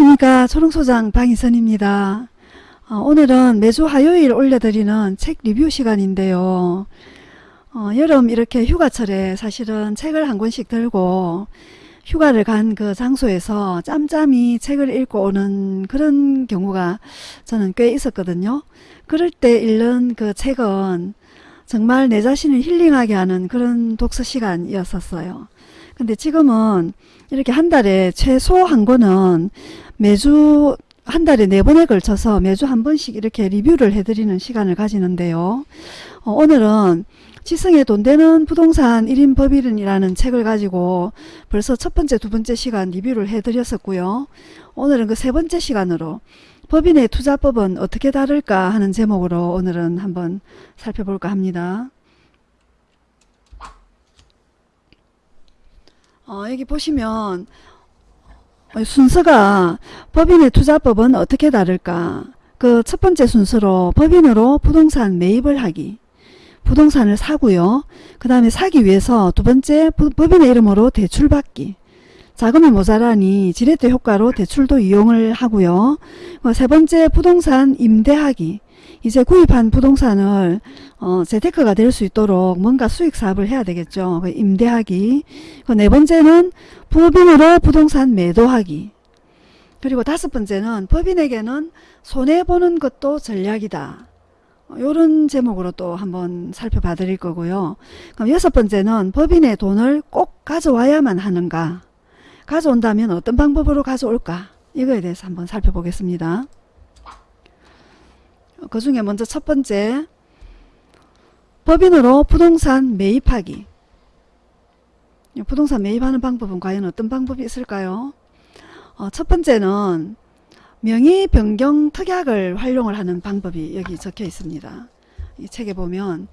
안녕하십니까 초롱소장 방희선입니다. 어, 오늘은 매주 화요일 올려드리는 책 리뷰 시간인데요. 어, 여름 이렇게 휴가철에 사실은 책을 한 권씩 들고 휴가를 간 그 장소에서 짬짬이 책을 읽고 오는 그런 경우가 저는 꽤 있었거든요. 그럴 때 읽는 그 책은 정말 내 자신을 힐링하게 하는 그런 독서 시간이었었어요. 근데 지금은 이렇게 한 달에 최소 한 권은 매주 한 달에 네 번에 걸쳐서 매주 한 번씩 이렇게 리뷰를 해드리는 시간을 가지는데요. 어, 오늘은 지성의 돈 되는 부동산 1인 법인이라는 책을 가지고 벌써 첫 번째, 두 번째 시간 리뷰를 해드렸었고요. 오늘은 그 세 번째 시간으로 법인의 투자법은 어떻게 다를까 하는 제목으로 오늘은 한번 살펴볼까 합니다. 어, 여기 보시면 순서가 법인의 투자법은 어떻게 다를까? 그 첫 번째 순서로 법인으로 부동산 매입을 하기 부동산을 사고요. 그 다음에 사기 위해서 두 번째 법인의 이름으로 대출받기 자금이 모자라니 지렛대 효과로 대출도 이용을 하고요 어, 세 번째 부동산 임대하기 이제 구입한 부동산을 어, 재테크가 될 수 있도록 뭔가 수익 사업을 해야 되겠죠. 그 임대하기. 그네 번째는 법인으로 부동산 매도하기. 그리고 다섯 번째는 법인에게는 손해보는 것도 전략이다. 어, 제목으로 또 한번 살펴봐 드릴 거고요. 그럼 여섯 번째는 법인의 돈을 꼭 가져와야만 하는가? 가져온다면 어떤 방법으로 가져올까? 이거에 대해서 한번 살펴보겠습니다. 그 중에 먼저 첫 번째 법인으로 부동산 매입하기 부동산 매입하는 방법은 과연 어떤 방법이 있을까요? 어, 첫 번째는 명의 변경 특약을 활용을 하는 방법이 여기 적혀 있습니다. 이 책에 보면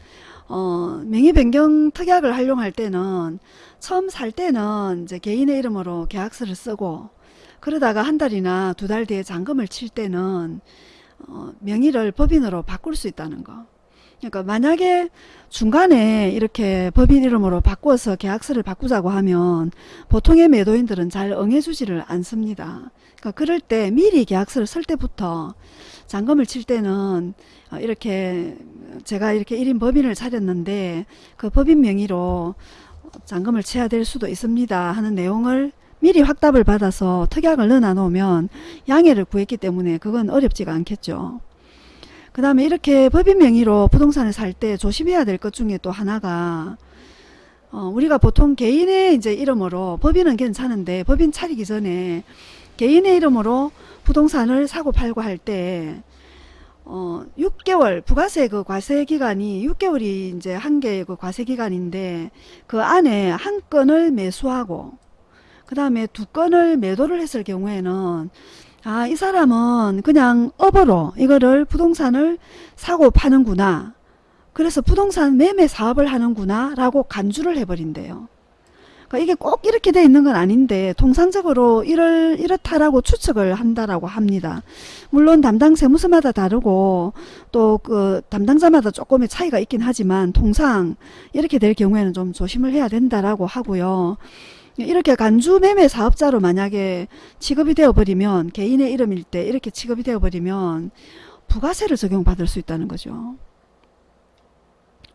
어, 명의 변경 특약을 활용할 때는 처음 살 때는 이제 개인의 이름으로 계약서를 쓰고 그러다가 한 달이나 두 달 뒤에 잔금을 칠 때는 어, 명의를 법인으로 바꿀 수 있다는 거. 그러니까 만약에 중간에 이렇게 법인 이름으로 바꿔서 계약서를 바꾸자고 하면 보통의 매도인들은 잘 응해주지를 않습니다. 그러니까 그럴 때 미리 계약서를 쓸 때부터 잔금을 칠 때는 어, 이렇게 제가 이렇게 1인 법인을 차렸는데 그 법인 명의로 잔금을 쳐야 될 수도 있습니다 하는 내용을 미리 확답을 받아서 특약을 넣어 놓으면 양해를 구했기 때문에 그건 어렵지가 않겠죠. 그 다음에 이렇게 법인 명의로 부동산을 살 때 조심해야 될 것 중에 또 하나가 어, 우리가 보통 개인의 이제 이름으로 법인은 괜찮은데 법인 차리기 전에 개인의 이름으로 부동산을 사고 팔고 할 때 어, 6개월 부가세 그 과세 기간이 6개월이 이제 한 개의 그 과세 기간인데 그 안에 한 건을 매수하고 그 다음에 두 건을 매도를 했을 경우에는 아, 이 사람은 그냥 업으로 이거를 부동산을 사고 파는구나. 그래서 부동산 매매 사업을 하는구나 라고 간주를 해버린대요. 그러니까 이게 꼭 이렇게 돼 있는 건 아닌데 통상적으로 이럴, 이렇다라고 추측을 한다라고 합니다. 물론 담당 세무서마다 다르고 또 그 담당자마다 조금의 차이가 있긴 하지만 통상 이렇게 될 경우에는 좀 조심을 해야 된다라고 하고요. 이렇게 간주 매매 사업자로 만약에 취급이 되어버리면 개인의 이름일 때 이렇게 취급이 되어버리면 부가세를 적용받을 수 있다는 거죠.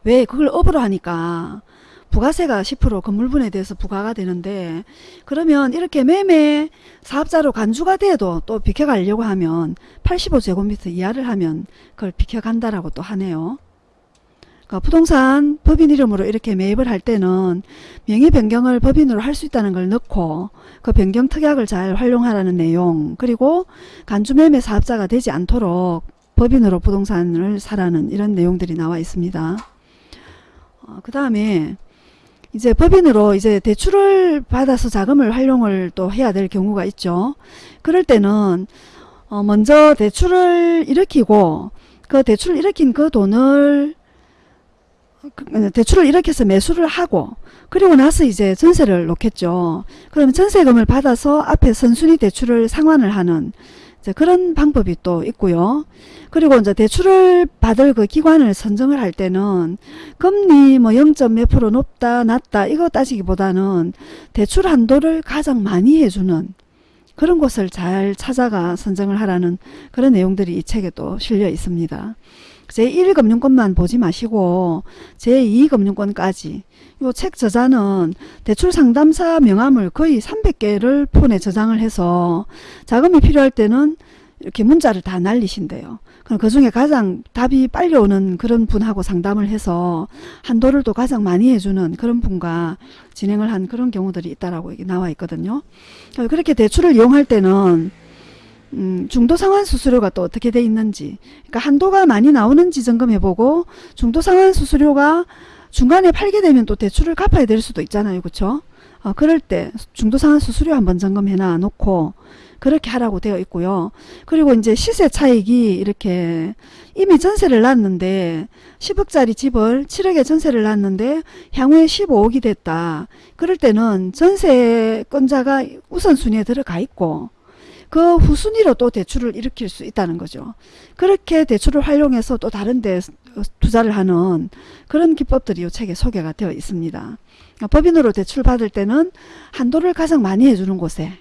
왜? 그걸 업으로 하니까 부가세가 10% 건물분에 대해서 부과가 되는데 그러면 이렇게 매매 사업자로 간주가 돼도 또 비켜가려고 하면 85제곱미터 이하를 하면 그걸 비켜간다라고 또 하네요. 그러니까 부동산 법인 이름으로 이렇게 매입을 할 때는 명의 변경을 법인으로 할 수 있다는 걸 넣고 그 변경 특약을 잘 활용하라는 내용 그리고 간주매매 사업자가 되지 않도록 법인으로 부동산을 사라는 이런 내용들이 나와 있습니다. 어, 그 다음에 이제 법인으로 이제 대출을 받아서 자금을 활용을 또 해야 될 경우가 있죠. 그럴 때는 어 먼저 대출을 일으키고 그 대출을 일으킨 그 돈을 그, 대출을 이렇게 해서 매수를 하고 그리고 나서 이제 전세를 놓겠죠. 그러면 전세금을 받아서 앞에 선순위 대출을 상환을 하는 그런 방법이 또 있고요. 그리고 이제 대출을 받을 그 기관을 선정을 할 때는 금리 뭐 0. 몇 프로 높다 낮다 이거 따지기보다는 대출 한도를 가장 많이 해주는 그런 곳을 잘 찾아가 선정을 하라는 그런 내용들이 이 책에 또 실려 있습니다. 제1금융권만 보지 마시고 제2금융권까지 요책 저자는 대출 상담사 명함을 거의 300개를 폰에 저장을 해서 자금이 필요할 때는 이렇게 문자를 다 날리신대요. 그럼 그 중에 가장 답이 빨리 오는 그런 분하고 상담을 해서 한도를 또 가장 많이 해주는 그런 분과 진행을 한 그런 경우들이 있다라고 나와 있거든요. 그렇게 대출을 이용할 때는 음, 중도 상환 수수료가 또 어떻게 돼 있는지. 그러니까 한도가 많이 나오는지 점검해보고 중도 상환 수수료가 중간에 팔게 되면 또 대출을 갚아야 될 수도 있잖아요. 그렇죠 어, 그럴 때 중도 상환 수수료 한번 점검해 놔 놓고 그렇게 하라고 되어 있고요. 그리고 이제 시세 차익이 이렇게 이미 전세를 놨는데 10억짜리 집을 7억에 전세를 놨는데 향후에 15억이 됐다. 그럴 때는 전세권자가 우선순위에 들어가 있고 그 후순위로 또 대출을 일으킬 수 있다는 거죠. 그렇게 대출을 활용해서 또 다른 데 투자를 하는 그런 기법들이 이 책에 소개가 되어 있습니다. 그러니까 법인으로 대출 받을 때는 한도를 가장 많이 해주는 곳에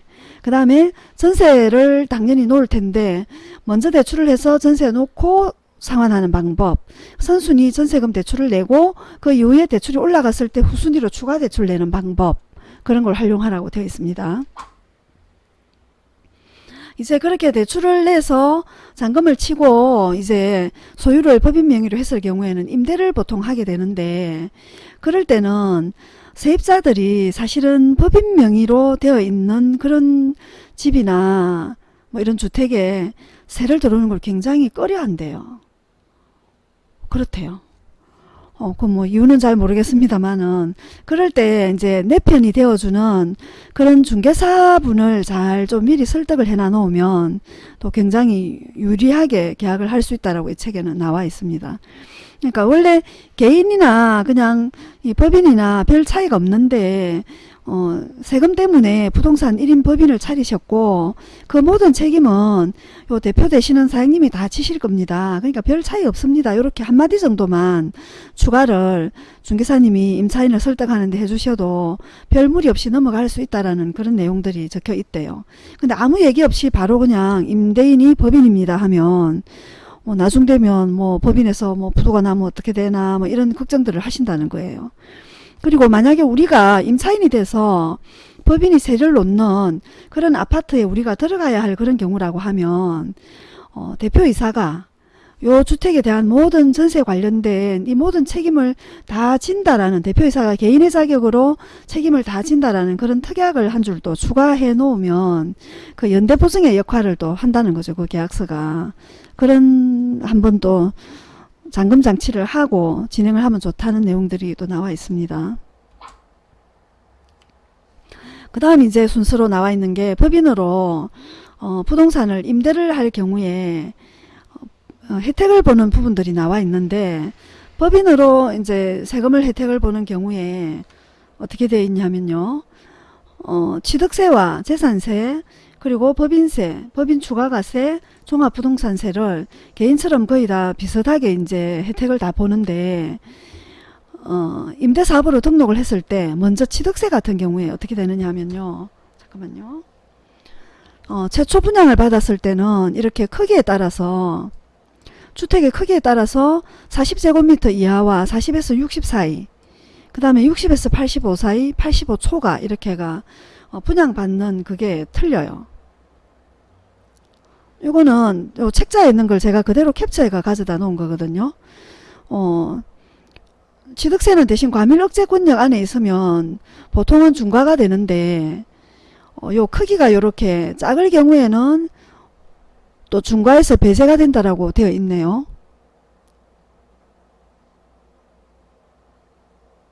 그 다음에 전세를 당연히 놓을 텐데 먼저 대출을 해서 전세 놓고 상환하는 방법 선순위 전세금 대출을 내고 그 이후에 대출이 올라갔을 때 후순위로 추가 대출 내는 방법 그런 걸 활용하라고 되어 있습니다. 이제 그렇게 대출을 내서 잔금을 치고 이제 소유를 법인 명의로 했을 경우에는 임대를 보통 하게 되는데 그럴 때는 세입자들이 사실은 법인 명의로 되어 있는 그런 집이나 뭐 이런 주택에 세를 들어오는 걸 굉장히 꺼려 한대요. 그렇대요. 어, 그 뭐 이유는 잘 모르겠습니다만은 그럴 때 이제 내 편이 되어주는 그런 중개사분을 잘 좀 미리 설득을 해놔 놓으면 또 굉장히 유리하게 계약을 할 수 있다라고 이 책에는 나와 있습니다. 그러니까 원래 개인이나 그냥 이 법인이나 별 차이가 없는데 어, 세금 때문에 부동산 1인 법인을 차리셨고 그 모든 책임은 요 대표 되시는 사장님이 다 지실 겁니다. 그러니까 별 차이 없습니다. 이렇게 한마디 정도만 추가를 중개사님이 임차인을 설득하는데 해주셔도 별 무리 없이 넘어갈 수 있다라는 그런 내용들이 적혀 있대요. 근데 아무 얘기 없이 바로 그냥 임대인이 법인입니다 하면 뭐 나중 되면 뭐 법인에서 뭐 부도가 나면 어떻게 되나 뭐 이런 걱정들을 하신다는 거예요. 그리고 만약에 우리가 임차인이 돼서 법인이 세를 놓는 그런 아파트에 우리가 들어가야 할 그런 경우라고 하면 어, 대표이사가 요 주택에 대한 모든 전세 관련된 이 모든 책임을 다 진다라는 대표이사가 개인의 자격으로 책임을 다 진다라는 그런 특약을 한 줄 또 추가해 놓으면 그 연대보증의 역할을 또 한다는 거죠. 그 계약서가. 그런 한번 또 잠금 장치를 하고 진행을 하면 좋다는 내용들이 또 나와 있습니다. 그 다음 이제 순서로 나와 있는 게 법인으로 어, 부동산을 임대를 할 경우에 어, 혜택을 보는 부분들이 나와 있는데 법인으로 이제 세금을 혜택을 보는 경우에 어떻게 되어 있냐면요. 어, 취득세와 재산세 그리고 법인세, 법인 추가가세, 종합부동산세를 개인처럼 거의 다 비슷하게 이제 혜택을 다 보는데 어, 임대사업으로 등록을 했을 때 먼저 취득세 같은 경우에 어떻게 되느냐 하면요. 잠깐만요. 어, 최초 분양을 받았을 때는 이렇게 크기에 따라서 주택의 크기에 따라서 40제곱미터 이하와 40에서 60 사이 그 다음에 60에서 85 사이 85 초가 이렇게가 어, 분양받는 그게 틀려요. 이거는 요 책자에 있는 걸 제가 그대로 캡처해가 가져다 놓은 거거든요. 어, 취득세는 대신 과밀억제 권역 안에 있으면 보통은 중과가 되는데 어, 요 크기가 요렇게 작을 경우에는 또 중과에서 배제가 된다라고 되어 있네요.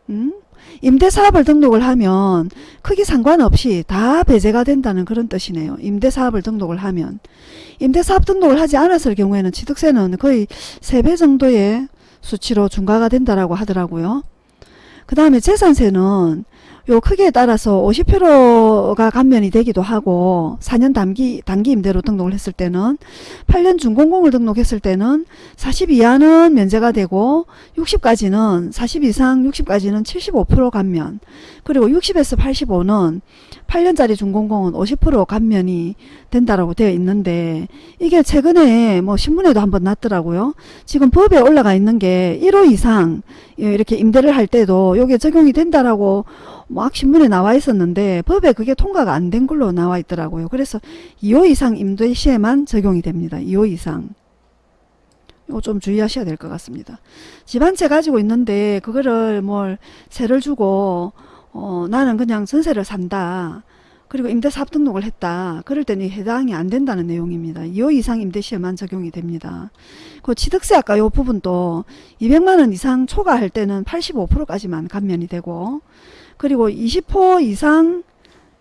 음? 임대사업을 등록을 하면 크기 상관없이 다 배제가 된다는 그런 뜻이네요. 임대사업을 등록을 하면. 임대사업 등록을 하지 않았을 경우에는 취득세는 거의 3배 정도의 수치로 중과가 된다라고 하더라고요. 그 다음에 재산세는 요 크기에 따라서 50%가 감면이 되기도 하고 4년 단기 단기 임대로 등록을 했을 때는 8년 준공공을 등록했을 때는 40 이하는 면제가 되고 60까지는 40 이상 60까지는 75% 감면 그리고 60에서 85는 8년짜리 준공공은 50% 감면이 된다라고 되어 있는데 이게 최근에 뭐 신문에도 한번 났더라고요. 지금 법에 올라가 있는 게 1호 이상 이렇게 임대를 할 때도 이게 적용이 된다라고 막 신문에 나와 있었는데 법에 그게 통과가 안 된 걸로 나와 있더라고요. 그래서 2호 이상 임대 시에만 적용이 됩니다. 2호 이상. 이거 좀 주의하셔야 될 것 같습니다. 집 한 채 가지고 있는데 그거를 뭘 세를 주고 어, 나는 그냥 전세를 산다. 그리고 임대사업 등록을 했다. 그럴 때는 해당이 안 된다는 내용입니다. 2호 이상 임대시에만 적용이 됩니다. 그 취득세 아까 요 부분도 200만원 이상 초과할 때는 85%까지만 감면이 되고 그리고 20호 이상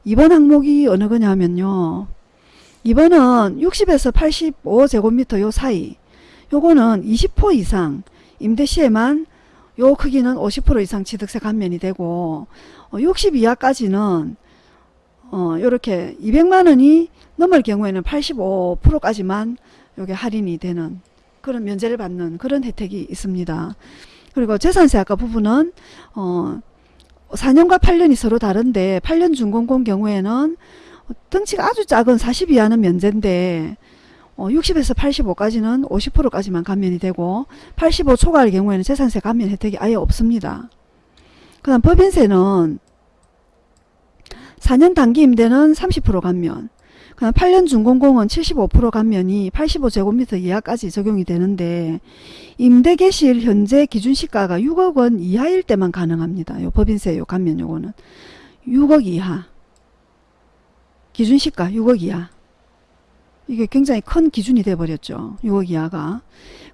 2번 항목이 어느 거냐면요. 2번은 60에서 85제곱미터 요 사이 요거는 20호 이상 임대 시에만 요 크기는 50% 이상 취득세 감면이 되고 어, 60 이하까지는 어, 요렇게 200만 원이 넘을 경우에는 85%까지만 요게 할인이 되는 그런 면제를 받는 그런 혜택이 있습니다. 그리고 재산세 아까 부분은 어 4년과 8년이 서로 다른데 8년 준공공 경우에는 등치가 아주 작은 40 이하는 면제인데 어, 60에서 85까지는 50%까지만 감면이 되고 85 초과할 경우에는 재산세 감면 혜택이 아예 없습니다. 그 다음 법인세는 4년 단기 임대는 30% 감면 그다음 8년 준공공은 75% 감면이 85제곱미터 이하까지 적용이 되는데 임대 개시일 현재 기준 시가가 6억 원 이하일 때만 가능합니다. 요 법인세 요 감면 요거는 6억 이하 기준 시가 6억 이하 이게 굉장히 큰 기준이 돼 버렸죠. 6억 이하가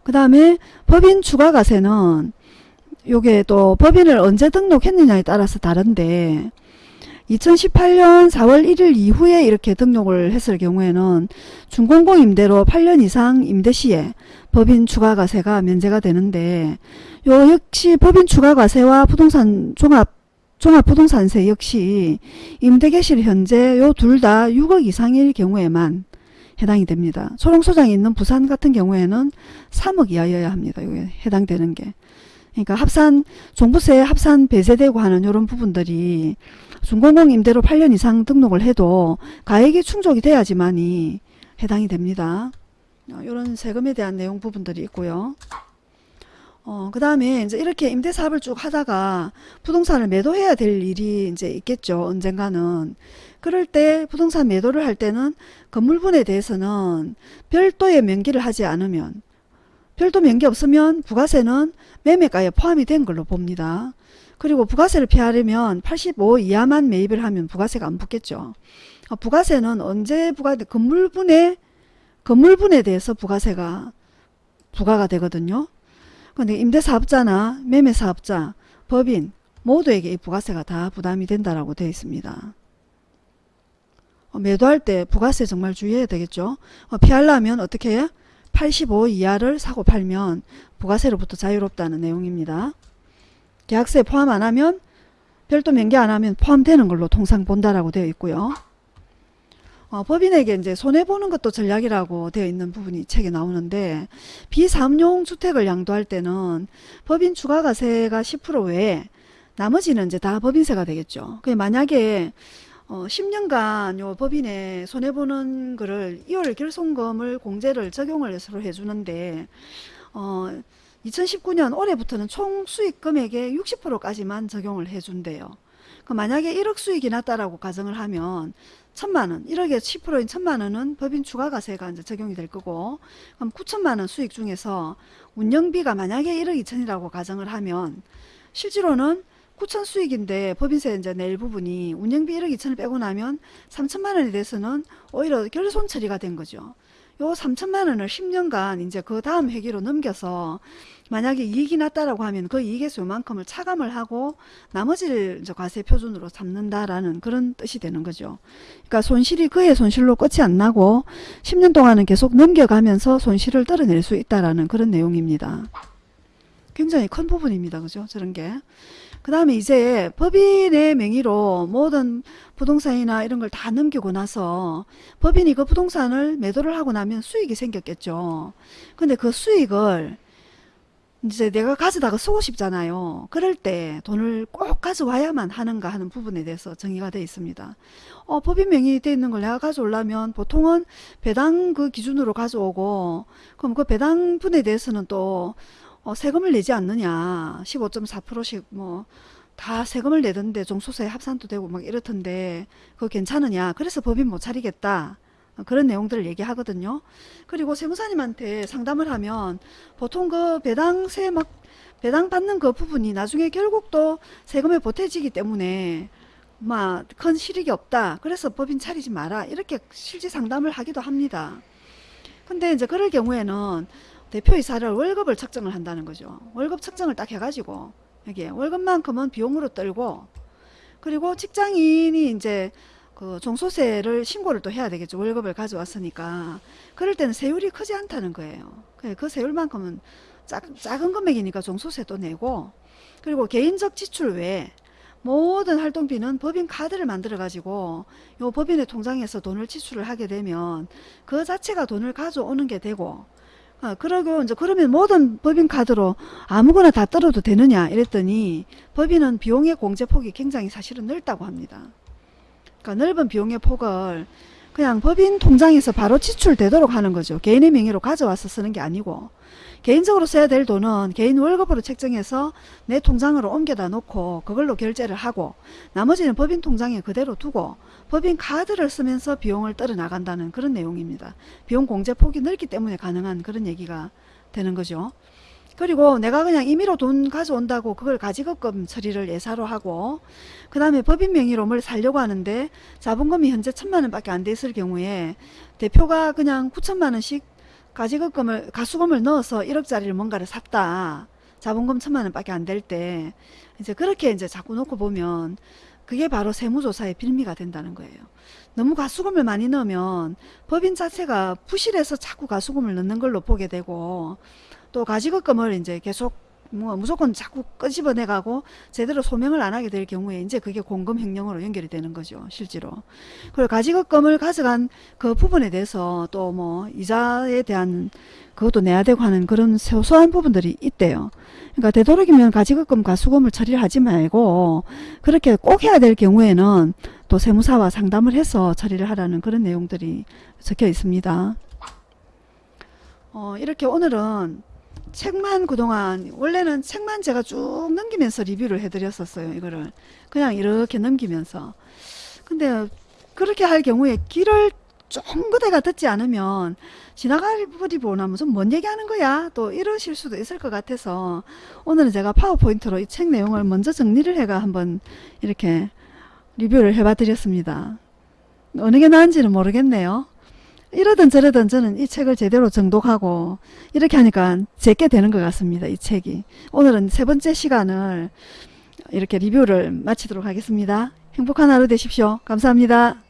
그 다음에 법인 추가가세는 요게 또 법인을 언제 등록했느냐에 따라서 다른데 2018년 4월 1일 이후에 이렇게 등록을 했을 경우에는 준공공 임대로 8년 이상 임대 시에 법인 추가과세가 면제가 되는데 요 역시 법인 추가과세와 부동산 종합 종합부동산세 역시 임대 개실 현재 요 둘 다 6억 이상일 경우에만 해당이 됩니다. 초롱소장이 있는 부산 같은 경우에는 3억 이하여야 합니다. 이게 해당되는 게. 그러니까 합산 종부세 합산 배제되고 하는 이런 부분들이 준공공 임대로 8년 이상 등록을 해도 가액이 충족이 돼야지만이 해당이 됩니다. 이런 세금에 대한 내용 부분들이 있고요. 어, 그 다음에 이제 이렇게 임대 사업을 쭉 하다가 부동산을 매도해야 될 일이 이제 있겠죠. 언젠가는. 그럴 때 부동산 매도를 할 때는 건물분에 대해서는 별도의 명기를 하지 않으면 별도 명기 없으면 부가세는 매매가에 포함이 된 걸로 봅니다. 그리고 부가세를 피하려면 85 이하만 매입을 하면 부가세가 안 붙겠죠. 어, 부가세는 언제 부과 건물분에 건물분에 대해서 부가세가 부과가 되거든요. 근데 임대사업자나 매매사업자, 법인 모두에게 이 부가세가 다 부담이 된다라고 되어 있습니다. 어, 매도할 때 부가세 정말 주의해야 되겠죠. 어, 피하려면 어떻게 해? 85 이하를 사고 팔면 부가세로부터 자유롭다는 내용입니다. 계약세 포함 안 하면 별도 명기 안 하면 포함되는 걸로 통상 본다라고 되어 있고요. 어, 법인에게 이제 손해보는 것도 전략이라고 되어 있는 부분이 책에 나오는데 비사업용 주택을 양도할 때는 법인 추가가세가 10% 외에 나머지는 이제 다 법인세가 되겠죠. 그 만약에 어, 10년간 요 법인에 손해보는 거를 2월 결손금을 공제를 적용을 해서 해주는데 어, 2019년 올해부터는 총 수익 금액의 60%까지만 적용을 해준대요. 그 만약에 1억 수익이 났다라고 가정을 하면 천만원, 1억에 10%인 천만원은 법인 추가가세가 이제 적용이 될 거고, 그럼 9천만원 수익 중에서 운영비가 만약에 1억 2천이라고 가정을 하면, 실제로는 9천 수익인데 법인세 이제 낼 부분이 운영비 1억 2천을 빼고 나면 3천만 원에 대해서는 오히려 결손 처리가 된 거죠. 요 3천만 원을 10년간 이제 그 다음 회기로 넘겨서 만약에 이익이 났다라고 하면 그 이익에서 요만큼을 차감을 하고 나머지를 이제 과세 표준으로 삼는다라는 그런 뜻이 되는 거죠. 그러니까 손실이 그의 손실로 끝이 안 나고 10년 동안은 계속 넘겨가면서 손실을 떨어낼 수 있다라는 그런 내용입니다. 굉장히 큰 부분입니다. 그죠? 저런 게. 그 다음에 이제 법인의 명의로 모든 부동산이나 이런 걸 다 넘기고 나서 법인이 그 부동산을 매도를 하고 나면 수익이 생겼겠죠. 근데 그 수익을 이제 내가 가져다가 쓰고 싶잖아요. 그럴 때 돈을 꼭 가져와야만 하는가 하는 부분에 대해서 정의가 되어 있습니다. 어, 법인 명의 되어 있는 걸 내가 가져오려면 보통은 배당 그 기준으로 가져오고 그럼 그 배당 분에 대해서는 또 어, 세금을 내지 않느냐. 15.4%씩 뭐 다 세금을 내던데 종소세 합산도 되고 막 이렇던데 그거 괜찮으냐. 그래서 법인 못 차리겠다. 어, 그런 내용들을 얘기하거든요. 그리고 세무사님한테 상담을 하면 보통 그 배당세 막 배당 받는 그 부분이 나중에 결국 또 세금에 보태지기 때문에 막 큰 실익이 없다. 그래서 법인 차리지 마라. 이렇게 실제 상담을 하기도 합니다. 근데 이제 그럴 경우에는 대표이사를 월급을 책정을 한다는 거죠. 월급 책정을 딱 해가지고 여기에 월급만큼은 비용으로 떨고 그리고 직장인이 이제 그 종소세를 신고를 또 해야 되겠죠. 월급을 가져왔으니까. 그럴 때는 세율이 크지 않다는 거예요. 그- 그 세율만큼은 작, 작은 금액이니까 종소세도 내고 그리고 개인적 지출 외에 모든 활동비는 법인 카드를 만들어 가지고 요 법인의 통장에서 돈을 지출을 하게 되면 그 자체가 돈을 가져오는 게 되고 어, 그러고 이제 그러면 모든 법인 카드로 아무거나 다 떨어도 되느냐 이랬더니 법인은 비용의 공제 폭이 굉장히 사실은 넓다고 합니다. 그러니까 넓은 비용의 폭을 그냥 법인 통장에서 바로 지출되도록 하는 거죠. 개인의 명의로 가져와서 쓰는 게 아니고 개인적으로 써야 될 돈은 개인 월급으로 책정해서 내 통장으로 옮겨다 놓고 그걸로 결제를 하고 나머지는 법인 통장에 그대로 두고 법인 카드를 쓰면서 비용을 떨어 나간다는 그런 내용입니다. 비용 공제 폭이 넓기 때문에 가능한 그런 얘기가 되는 거죠. 그리고 내가 그냥 임의로 돈 가져온다고 그걸 가지급금 처리를 예사로 하고 그 다음에 법인 명의로 뭘 살려고 하는데 자본금이 현재 천만 원 밖에 안 돼 있을 경우에 대표가 그냥 9천만 원씩 가지급금을 가수금을 넣어서 1억짜리를 뭔가를 샀다. 자본금 천만 원밖에 안 될 때 이제 그렇게 이제 자꾸 놓고 보면 그게 바로 세무조사의 빌미가 된다는 거예요. 너무 가수금을 많이 넣으면 법인 자체가 부실해서 자꾸 가수금을 넣는 걸로 보게 되고 또 가지급금을 이제 계속 뭐 무조건 자꾸 끄집어내 가고 제대로 소명을 안 하게 될 경우에 이제 그게 공금 횡령으로 연결이 되는 거죠 실제로. 그리고 가지급금을 가져간 그 부분에 대해서 또 뭐 이자에 대한 그것도 내야 되고 하는 그런 소소한 부분들이 있대요. 그러니까 되도록이면 가지급금 가수금을 처리를 하지 말고 그렇게 꼭 해야 될 경우에는 또 세무사와 상담을 해서 처리를 하라는 그런 내용들이 적혀 있습니다. 어, 이렇게 오늘은 책만 그동안 원래는 책만 제가 쭉 넘기면서 리뷰를 해드렸었어요 이거를. 그냥 이렇게 넘기면서. 근데 그렇게 할 경우에 길을 쫑그대가 듣지 않으면 지나갈 버리 보나 무슨 뭔 얘기하는 거야? 또 이러실 수도 있을 것 같아서 오늘은 제가 파워포인트로 이 책 내용을 먼저 정리를 해가 한번 이렇게 리뷰를 해봐 드렸습니다. 어느 게 나은지는 모르겠네요 이러든 저러든 저는 이 책을 제대로 정독하고 이렇게 하니까 제게 되는 것 같습니다. 이 책이. 오늘은 세 번째 시간을 이렇게 리뷰를 마치도록 하겠습니다. 행복한 하루 되십시오. 감사합니다.